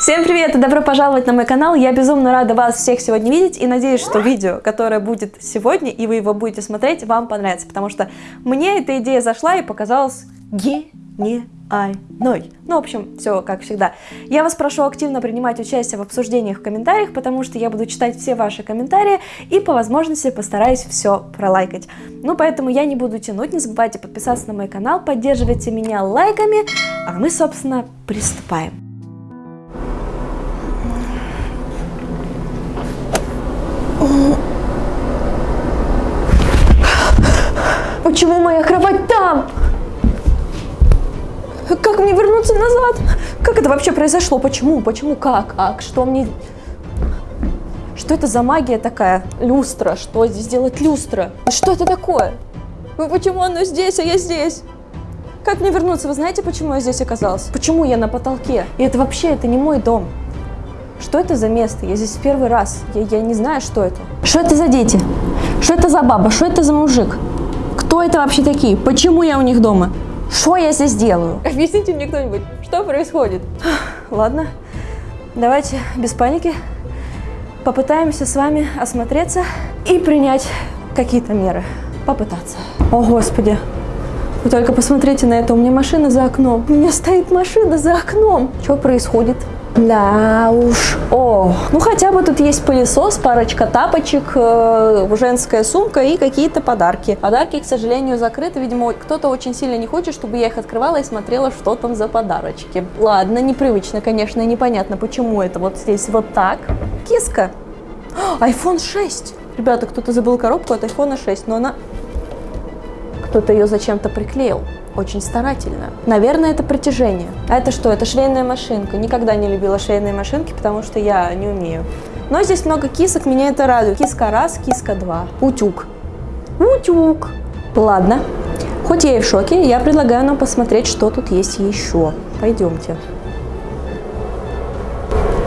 Всем привет и добро пожаловать на мой канал. Я безумно рада вас всех сегодня видеть и надеюсь, что видео, которое будет сегодня и вы его будете смотреть, вам понравится, потому что мне эта идея зашла и показалась гениальной. Ну, в общем, все как всегда. Я вас прошу активно принимать участие в обсуждениях в комментариях, потому что я буду читать все ваши комментарии и по возможности постараюсь все пролайкать. Ну, поэтому я не буду тянуть, не забывайте подписаться на мой канал, поддерживайте меня лайками, а мы, собственно, приступаем. Почему моя кровать там? Как мне вернуться назад? Как это вообще произошло? Почему? Почему? Как? Как? Что мне... Что это за магия такая? Люстра. Что здесь делать люстра? Что это такое? Почему оно здесь, а я здесь? Как мне вернуться? Вы знаете, почему я здесь оказалась? Почему я на потолке? И это вообще, это не мой дом. Что это за место? Я здесь в первый раз. Я, я не знаю, что это. Что это за дети? Что это за баба? Что это за мужик? Кто это вообще такие? Почему я у них дома? Что я здесь делаю? Объясните мне кто-нибудь, что происходит? Ладно, давайте без паники попытаемся с вами осмотреться и принять какие-то меры. Попытаться. О, Господи. Вы только посмотрите на это, у меня машина за окном. У меня стоит машина за окном. Что происходит? Да уж. О, ну хотя бы тут есть пылесос, парочка тапочек, э, женская сумка и какие-то подарки. Подарки, к сожалению, закрыты. Видимо, кто-то очень сильно не хочет, чтобы я их открывала и смотрела, что там за подарочки. Ладно, непривычно, конечно, непонятно, почему это вот здесь вот так. Киска. iPhone 6. Ребята, кто-то забыл коробку от iPhone 6, но она... Кто-то ее зачем-то приклеил очень старательно. Наверное, это притяжение. А это что? Это швейная машинка. Никогда не любила швейные машинки, потому что я не умею. Но здесь много кисок, меня это радует. Киска раз, киска два. Утюг. Утюг. Ладно. Хоть я и в шоке, я предлагаю нам посмотреть, что тут есть еще. Пойдемте.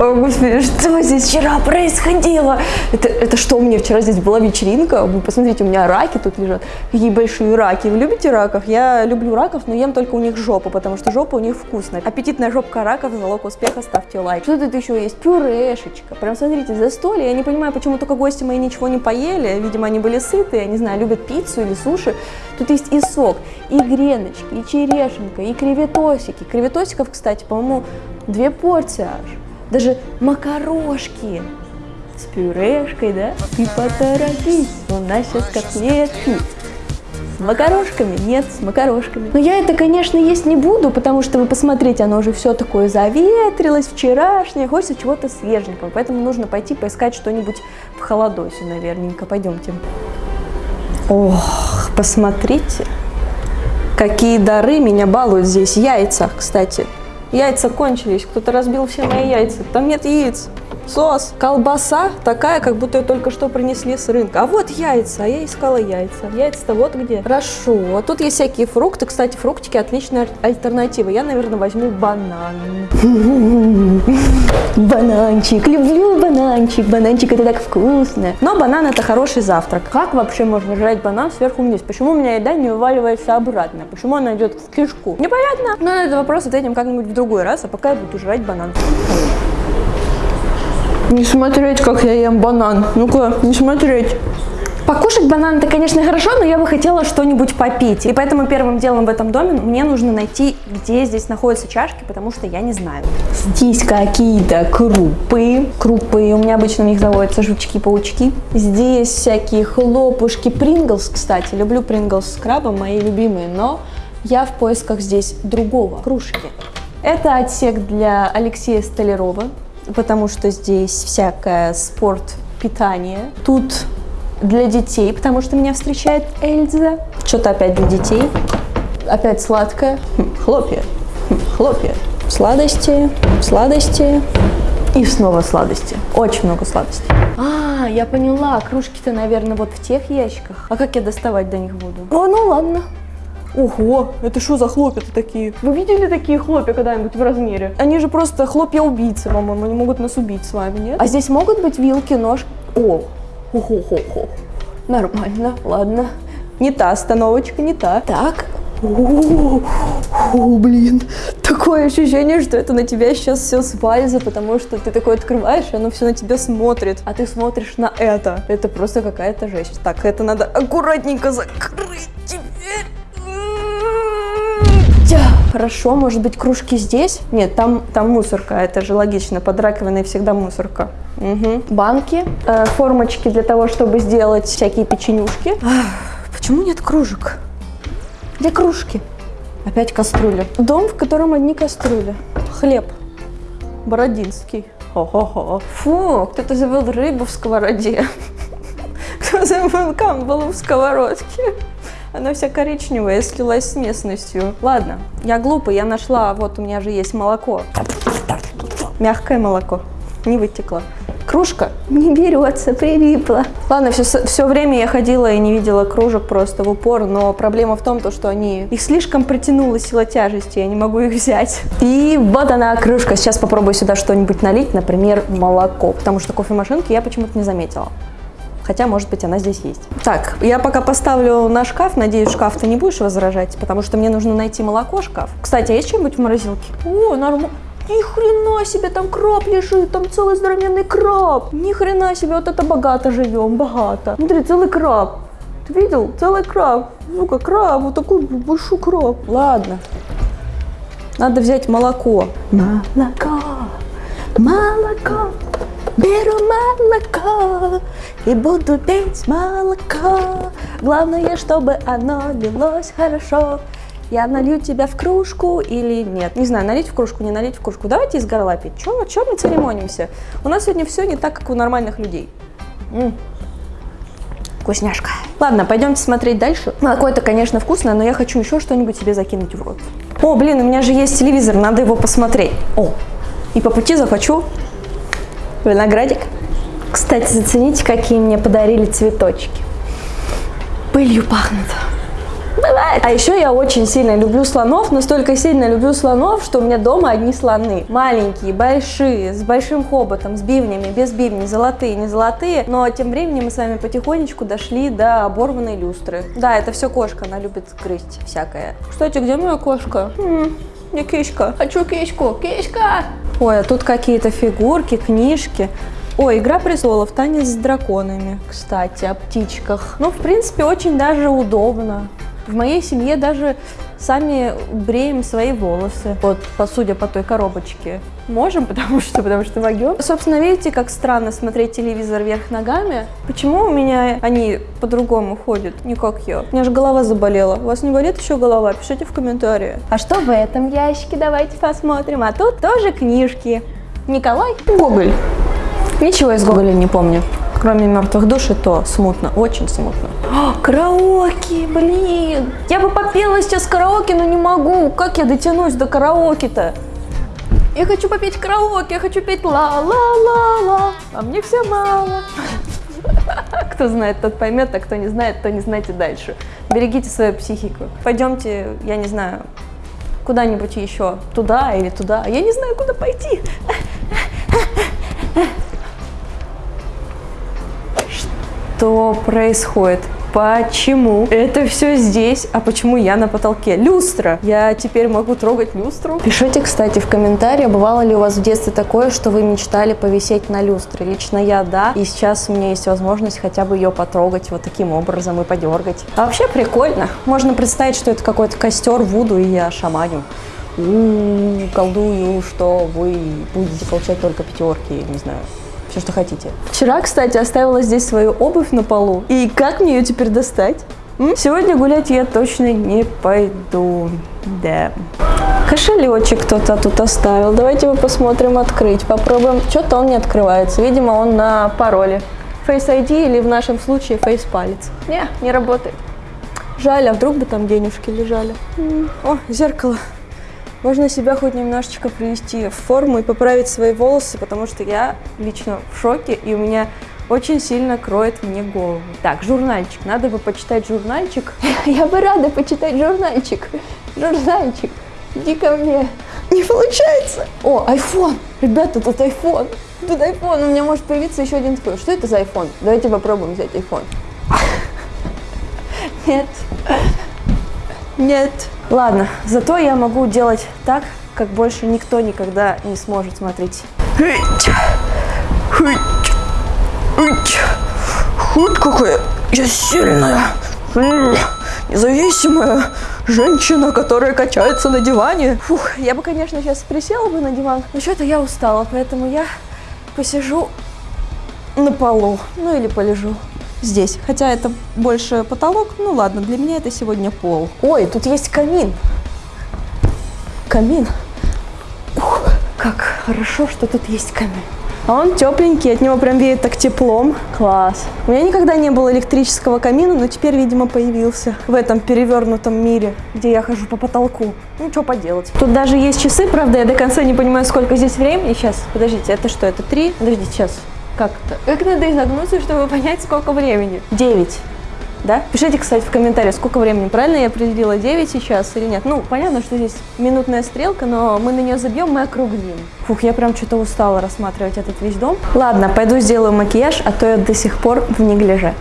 О, господи, что здесь вчера происходило? Это, это что, у меня вчера здесь была вечеринка? Вы посмотрите, у меня раки тут лежат. Какие большие раки. Вы любите раков? Я люблю раков, но ем только у них жопу, потому что жопа у них вкусная. Аппетитная жопка раков, залог успеха, ставьте лайк. Что тут еще есть? Пюрешечка. Прям смотрите, застолье. Я не понимаю, почему только гости мои ничего не поели. Видимо, они были сыты, я не знаю, любят пиццу или суши. Тут есть и сок, и греночки, и черешенка, и креветосики. Креветосиков, кстати, по-моему, две порции аж даже макарошки с пюрешкой, да? И поторопись, у нас сейчас котлетки. С макарошками? Нет, с макарошками. Но я это, конечно, есть не буду, потому что, вы посмотрите, оно уже все такое заветрилось, вчерашнее, хочется чего-то свеженького. Поэтому нужно пойти поискать что-нибудь в холодосе, наверненько. Пойдемте. Ох, посмотрите, какие дары меня балуют здесь. Яйца, кстати. Яйца кончились, кто-то разбил все мои яйца. Там нет яиц. Сос. Колбаса такая, как будто ее только что принесли с рынка. А вот яйца, а я искала яйца. Яйца-то вот где. Хорошо. А тут есть всякие фрукты. Кстати, фруктики отличная альтернатива. Я, наверное, возьму банан. Бананчик. Люблю бананчик. Бананчик это так вкусно. Но банан это хороший завтрак. Как вообще можно жрать банан сверху вниз? Почему у меня еда не вываливается обратно? Почему она идет в кишку? Непонятно. Но на этот вопрос ответим как-нибудь в другой раз, а пока я буду жрать банан. Не смотреть, как я ем банан. Ну-ка, не смотреть. Покушать банан это, конечно, хорошо, но я бы хотела что-нибудь попить. И поэтому первым делом в этом доме мне нужно найти, где здесь находятся чашки, потому что я не знаю. Здесь какие-то крупы. Крупы, у меня обычно в них заводятся жучки-паучки. Здесь всякие хлопушки. Принглс, кстати. Люблю Принглс с крабом, мои любимые, но я в поисках здесь другого. Кружки. Это отсек для Алексея Столярова потому что здесь всякое спорт, питание. Тут для детей, потому что меня встречает Эльза. Что-то опять для детей. Опять сладкое. Хм, хлопья. Хм, хлопья. Сладости, сладости и снова сладости. Очень много сладостей. А, я поняла. Кружки-то, наверное, вот в тех ящиках. А как я доставать до них буду? О, ну ладно. Ого, это что за хлопья-то такие? Вы видели такие хлопья когда-нибудь в размере? Они же просто хлопья-убийцы, по-моему, они могут нас убить с вами, нет? А здесь могут быть вилки, нож? О, хо-хо-хо-хо. Нормально, ладно. Не та остановочка, не та. Так. О, блин, такое ощущение, что это на тебя сейчас все свалится, потому что ты такой открываешь, и оно все на тебя смотрит, а ты смотришь на это. Это просто какая-то жесть. Так, это надо аккуратненько закрыть Хорошо, может быть, кружки здесь? Нет, там, там мусорка, это же логично, под раковиной всегда мусорка. Угу. Банки, э, формочки для того, чтобы сделать всякие печенюшки. Ах, почему нет кружек? Где кружки? Опять кастрюля. Дом, в котором одни кастрюли. Хлеб. Бородинский. Хо-хо-хо. Фу, кто-то забыл рыбу в сковороде. Кто забыл камбалу в сковородке. Она вся коричневая, слилась с местностью. Ладно, я глупый, я нашла, вот у меня же есть молоко. Мягкое молоко, не вытекло. Кружка не берется, прилипла. Ладно, все, все время я ходила и не видела кружек просто в упор, но проблема в том, то, что они... Их слишком притянула сила тяжести, я не могу их взять. И вот она, кружка. Сейчас попробую сюда что-нибудь налить, например, молоко, потому что кофемашинки я почему-то не заметила. Хотя, может быть, она здесь есть. Так, я пока поставлю на шкаф. Надеюсь, шкаф ты не будешь возражать, потому что мне нужно найти молоко, шкаф. Кстати, а есть что-нибудь в морозилке? О, нормально. Ни хрена себе, там краб лежит, там целый здоровенный краб. Ни хрена себе, вот это богато живем, богато. Смотри, целый краб. Ты видел? Целый краб. Ну-ка, краб, вот такой большой краб. Ладно. Надо взять молоко. Молоко, молоко. Беру молоко и буду пить молоко. Главное, чтобы оно лилось хорошо. Я налью тебя в кружку или нет? Не знаю, налить в кружку, не налить в кружку. Давайте из горла пить. Чего, чего мы церемонимся? У нас сегодня все не так, как у нормальных людей. М -м. Вкусняшка. Ладно, пойдемте смотреть дальше. Молоко это, конечно, вкусно, но я хочу еще что-нибудь себе закинуть в рот. О, блин, у меня же есть телевизор, надо его посмотреть. О, и по пути захочу виноградик. Кстати, зацените, какие мне подарили цветочки. Пылью пахнут. Бывает. А еще я очень сильно люблю слонов, настолько сильно люблю слонов, что у меня дома одни слоны. Маленькие, большие, с большим хоботом, с бивнями, без бивней, золотые, не золотые. Но тем временем мы с вами потихонечку дошли до оборванной люстры. Да, это все кошка, она любит грызть всякое. Кстати, где моя кошка? -м, кишка. Хочу кишку. Кишка! Ой, а тут какие-то фигурки, книжки. Ой, «Игра престолов», танец с драконами, кстати, о птичках. Ну, в принципе, очень даже удобно. В моей семье даже сами бреем свои волосы, вот, по, судя по той коробочке. Можем, потому что, потому что могем. Собственно, видите, как странно смотреть телевизор вверх ногами? Почему у меня они по-другому ходят, не как я? У меня же голова заболела. У вас не болит еще голова? Пишите в комментарии. А что в этом ящике? Давайте посмотрим. А тут тоже книжки. Николай Гоголь. Ничего из Гоголя не помню. Кроме мертвых душ, и то смутно, очень смутно. О, караоке, блин! Я бы попела сейчас караоке, но не могу. Как я дотянусь до караоке-то? Я хочу попеть караоке, я хочу петь ла-ла-ла-ла, а мне все мало. Кто знает, тот поймет, а кто не знает, то не знайте дальше. Берегите свою психику. Пойдемте, я не знаю, куда-нибудь еще, туда или туда. Я не знаю, куда пойти. Что происходит? Почему это все здесь, а почему я на потолке? Люстра! Я теперь могу трогать люстру? Пишите, кстати, в комментариях, бывало ли у вас в детстве такое, что вы мечтали повисеть на люстре. Лично я, да, и сейчас у меня есть возможность хотя бы ее потрогать вот таким образом и подергать. А вообще прикольно. Можно представить, что это какой-то костер Вуду, и я шаманю. У -у -у, колдую, что вы будете получать только пятерки, не знаю, все, что хотите. Вчера, кстати, оставила здесь свою обувь на полу. И как мне ее теперь достать? Сегодня гулять я точно не пойду. Да. Кошелечек кто-то тут оставил. Давайте его посмотрим, открыть. Попробуем. Что-то он не открывается. Видимо, он на пароле. Face ID или в нашем случае Face палец. Не, не работает. Жаль, а вдруг бы там денежки лежали. О, зеркало. Можно себя хоть немножечко привести в форму и поправить свои волосы, потому что я лично в шоке, и у меня очень сильно кроет мне голову. Так, журнальчик. Надо бы почитать журнальчик. Я бы рада почитать журнальчик. Журнальчик, иди ко мне. Не получается. О, iPhone. Ребята, тут iPhone. Тут iPhone. У меня может появиться еще один такой. Что это за iPhone? Давайте попробуем взять iPhone. Нет. Нет. Ладно, зато я могу делать так, как больше никто никогда не сможет смотреть. Хоть какая я сильная, независимая женщина, которая качается на диване. Фух, я бы, конечно, сейчас присела бы на диван, но что-то я устала, поэтому я посижу на полу, ну или полежу здесь. Хотя это больше потолок, ну ладно, для меня это сегодня пол. Ой, тут есть камин. Камин. Ух, как хорошо, что тут есть камин. А он тепленький, от него прям веет так теплом. Класс. У меня никогда не было электрического камина, но теперь, видимо, появился в этом перевернутом мире, где я хожу по потолку. Ну, что поделать. Тут даже есть часы, правда, я до конца не понимаю, сколько здесь времени. Сейчас, подождите, это что, это три? Подождите, сейчас. Как-то. Как надо изогнуться, чтобы понять, сколько времени? Девять да? Пишите, кстати, в комментариях, сколько времени. Правильно я определила, 9 сейчас или нет? Ну, понятно, что здесь минутная стрелка, но мы на нее забьем, мы округлим. Фух, я прям что-то устала рассматривать этот весь дом. Ладно, пойду сделаю макияж, а то я до сих пор в неглиже.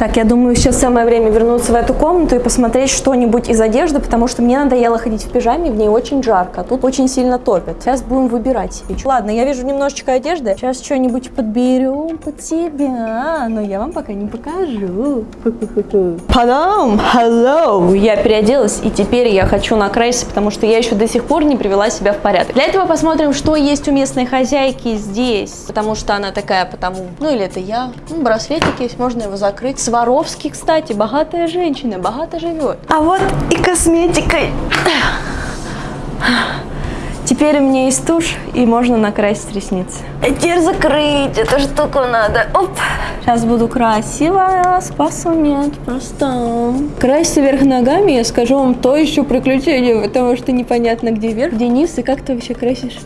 Так, я думаю, сейчас самое время вернуться в эту комнату и посмотреть что-нибудь из одежды, потому что мне надоело ходить в пижаме, в ней очень жарко, а тут очень сильно топит. Сейчас будем выбирать себе. Ладно, я вижу немножечко одежды, сейчас что-нибудь подберем под себя, но я вам пока не покажу. Потом, hello, я переоделась, и теперь я хочу накраситься, потому что я еще до сих пор не привела себя в порядок. Для этого посмотрим, что есть у местной хозяйки здесь, потому что она такая, потому, ну или это я. Ну, браслетик есть, можно его закрыть Сваровский, кстати, богатая женщина, богато живет. А вот и косметикой. Теперь у меня есть тушь, и можно накрасить ресницы. А теперь закрыть эту штуку надо. Оп. Сейчас буду красивая, спасу нет, просто. Краситься вверх ногами, я скажу вам, то еще приключение, потому что непонятно, где вверх, где низ, и как ты вообще красишь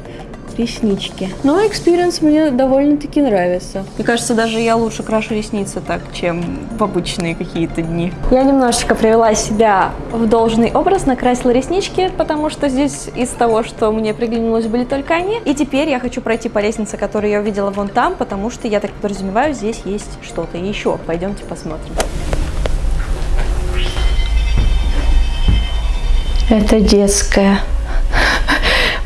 реснички. Но experience мне довольно-таки нравится. Мне кажется, даже я лучше крашу ресницы так, чем в обычные какие-то дни. Я немножечко привела себя в должный образ, накрасила реснички, потому что здесь из того, что мне приглянулось, были только они. И теперь я хочу пройти по лестнице, которую я увидела вон там, потому что, я так подразумеваю, здесь есть что-то еще. Пойдемте посмотрим. Это детская.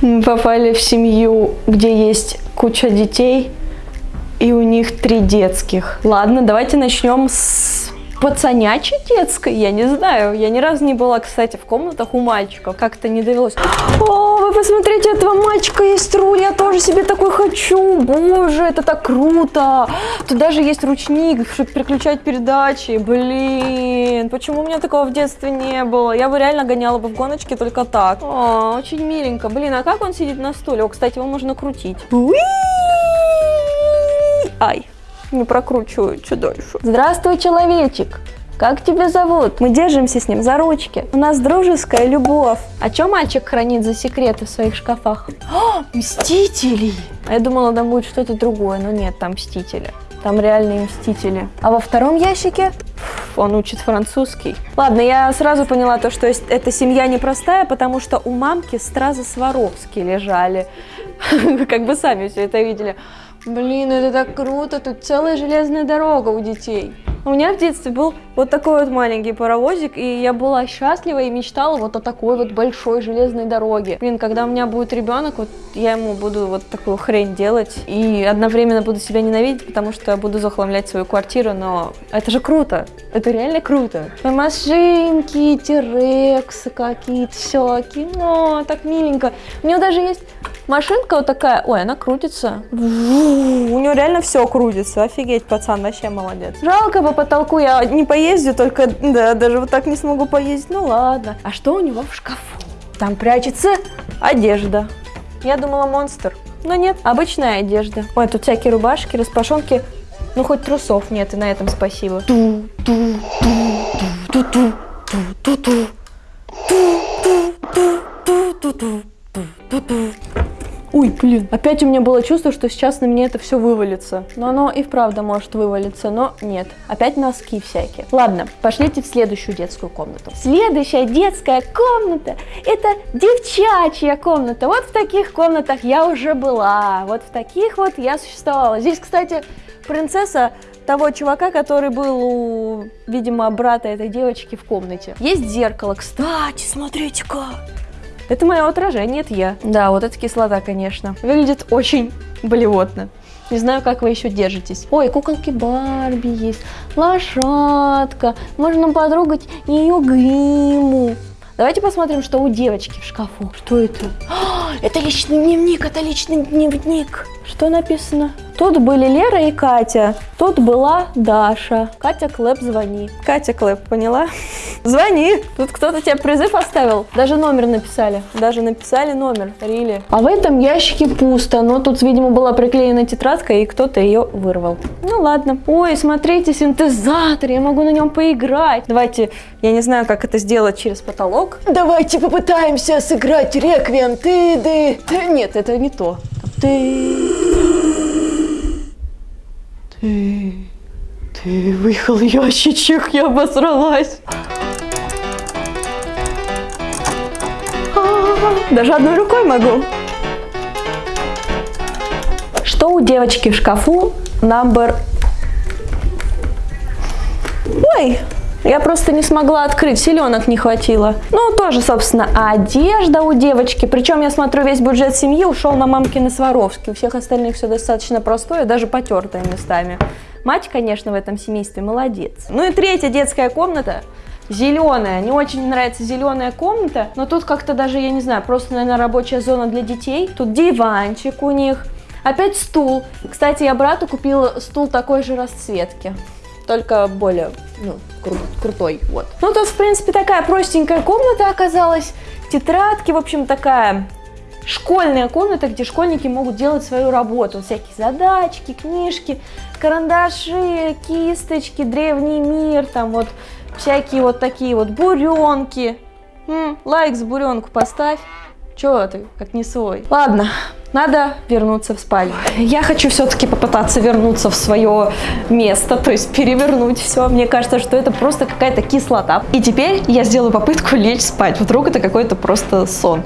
Мы попали в семью, где есть куча детей, и у них три детских. Ладно, давайте начнем с пацанячей детской, я не знаю. Я ни разу не была, кстати, в комнатах у мальчиков. Как-то не довелось. О, вы посмотрите, этого мальчика есть руль, я тоже себе такой хочу. Боже, это так круто. Тут даже есть ручник, чтобы переключать передачи. Блин, почему у меня такого в детстве не было? Я бы реально гоняла бы в гоночке только так. О, очень миленько. Блин, а как он сидит на стуле? О, кстати, его можно крутить. Ай не прокручиваю, дальше. Здравствуй, человечек! Как тебя зовут? Мы держимся с ним за ручки. У нас дружеская любовь. А что мальчик хранит за секреты в своих шкафах? О, мстители! А я думала, там будет что-то другое, но нет, там мстители. Там реальные мстители. А во втором ящике он учит французский. Ладно, я сразу поняла то, что эта семья непростая, потому что у мамки стразы Сваровски лежали. Как бы сами все это видели. Блин, это так круто, тут целая железная дорога у детей. У меня в детстве был вот такой вот маленький паровозик, и я была счастлива и мечтала вот о такой вот большой железной дороге. Блин, когда у меня будет ребенок, вот я ему буду вот такую хрень делать, и одновременно буду себя ненавидеть, потому что я буду захламлять свою квартиру, но это же круто, это реально круто. Машинки, тирексы какие-то всякие, но так миленько. У него даже есть машинка вот такая, ой, она крутится. У него реально все крутится, офигеть, пацан, вообще молодец. Жалко, по потолку я не поездю, только, да, даже вот так не смогу поездить, ну ладно. А что у него в шкафу? Там прячется одежда. Я думала монстр, но нет, обычная одежда. Ой, тут всякие рубашки, распашонки. Ну, хоть трусов нет, и на этом спасибо. Ту, ту, ту, ту, ту, ту, ту, ту, ту, ту, ту, ту, ту, ту, ту. Ой, блин, опять у меня было чувство, что сейчас на меня это все вывалится. Но оно и вправду может вывалиться, но нет. Опять носки всякие. Ладно, пошлите в следующую детскую комнату. Следующая детская комната – это девчачья комната. Вот в таких комнатах я уже была. Вот в таких вот я существовала. Здесь, кстати, принцесса того чувака, который был у, видимо, брата этой девочки в комнате. Есть зеркало, кстати, смотрите-ка. Это мое отражение, это я. Да, вот эта кислота, конечно. Выглядит очень болевотно. Не знаю, как вы еще держитесь. Ой, куколки Барби есть, лошадка. Можно потрогать ее гриму. Давайте посмотрим, что у девочки в шкафу. Что это? А, это личный дневник, это личный дневник. Что написано? Тут были Лера и Катя, тут была Даша. Катя Клэп, звони. Катя Клэп, поняла? Звони. Тут кто-то тебе призыв оставил. Даже номер написали. Даже написали номер. Рили. А в этом ящике пусто, но тут, видимо, была приклеена тетрадка, и кто-то ее вырвал. Ну ладно. Ой, смотрите, синтезатор, я могу на нем поиграть. Давайте, я не знаю, как это сделать через потолок. Давайте попытаемся сыграть реквием. Ты, ты. Э, Нет, это не то. Ты... Ты... Ты выехал ящичек, я обосралась. А, Даже одной рукой могу. Что у девочки в шкафу? Number... Ой, я просто не смогла открыть, селенок не хватило. Ну, тоже, собственно, одежда у девочки. Причем, я смотрю, весь бюджет семьи ушел на мамкины Сваровски. У всех остальных все достаточно простое, даже потертое местами. Мать, конечно, в этом семействе молодец. Ну и третья детская комната. Зеленая. Не очень нравится зеленая комната, но тут как-то даже, я не знаю, просто, наверное, рабочая зона для детей. Тут диванчик у них. Опять стул. Кстати, я брату купила стул такой же расцветки только более ну, кру крутой. Вот. Ну, тут, в принципе, такая простенькая комната оказалась. Тетрадки, в общем, такая школьная комната, где школьники могут делать свою работу. Всякие задачки, книжки, карандаши, кисточки, древний мир, там вот всякие вот такие вот буренки. М, лайк за буренку поставь. Чего ты, как не свой? Ладно, надо вернуться в спальню. Я хочу все-таки попытаться вернуться в свое место, то есть перевернуть все. Мне кажется, что это просто какая-то кислота. И теперь я сделаю попытку лечь спать. Вдруг это какой-то просто сон.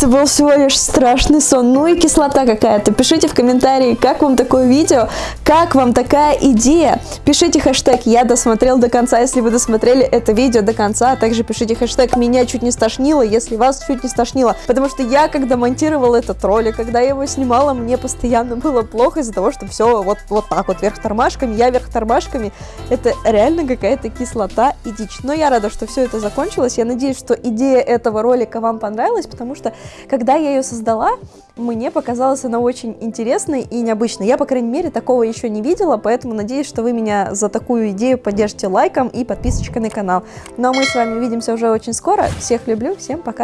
Это был всего лишь страшный сон. Ну и кислота какая-то. Пишите в комментарии, как вам такое видео, как вам такая идея. Пишите хэштег «Я досмотрел до конца», если вы досмотрели это видео до конца. А также пишите хэштег «Меня чуть не стошнило», если вас чуть не стошнило. Потому что я, когда монтировала этот ролик, когда я его снимала, мне постоянно было плохо из-за того, что все вот, вот так вот вверх тормашками, я вверх тормашками. Это реально какая-то кислота и дичь. Но я рада, что все это закончилось. Я надеюсь, что идея этого ролика вам понравилась, потому что когда я ее создала, мне показалась она очень интересной и необычной. Я, по крайней мере, такого еще не видела, поэтому надеюсь, что вы меня за такую идею поддержите лайком и подписочкой на канал. Ну а мы с вами увидимся уже очень скоро. Всех люблю, всем пока!